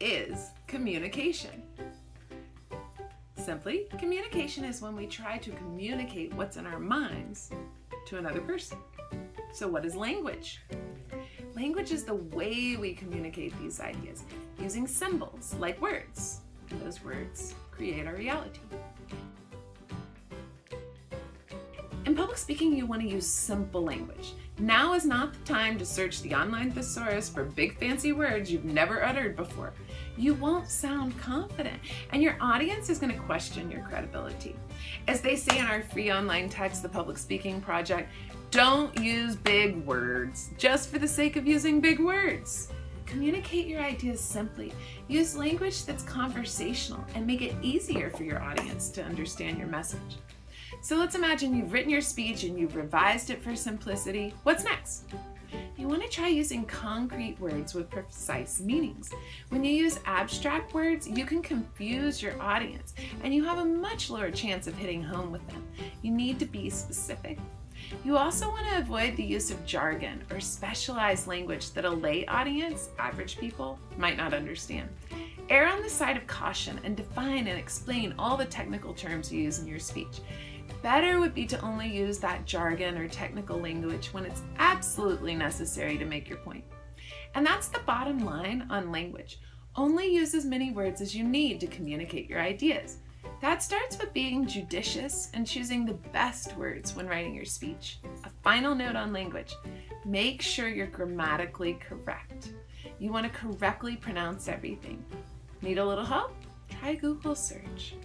is communication? Simply, communication is when we try to communicate what's in our minds to another person. So what is language? Language is the way we communicate these ideas using symbols like words. Those words create our reality. In public speaking, you want to use simple language. Now is not the time to search the online thesaurus for big fancy words you've never uttered before. You won't sound confident and your audience is going to question your credibility. As they say in our free online text, The Public Speaking Project, don't use big words just for the sake of using big words. Communicate your ideas simply. Use language that's conversational and make it easier for your audience to understand your message. So let's imagine you've written your speech and you've revised it for simplicity. What's next? You want to try using concrete words with precise meanings. When you use abstract words, you can confuse your audience and you have a much lower chance of hitting home with them. You need to be specific. You also want to avoid the use of jargon or specialized language that a lay audience, average people, might not understand. Err on the side of caution and define and explain all the technical terms you use in your speech. Better would be to only use that jargon or technical language when it's absolutely necessary to make your point. And that's the bottom line on language. Only use as many words as you need to communicate your ideas. That starts with being judicious and choosing the best words when writing your speech. A final note on language. Make sure you're grammatically correct. You want to correctly pronounce everything. Need a little help? Try Google search.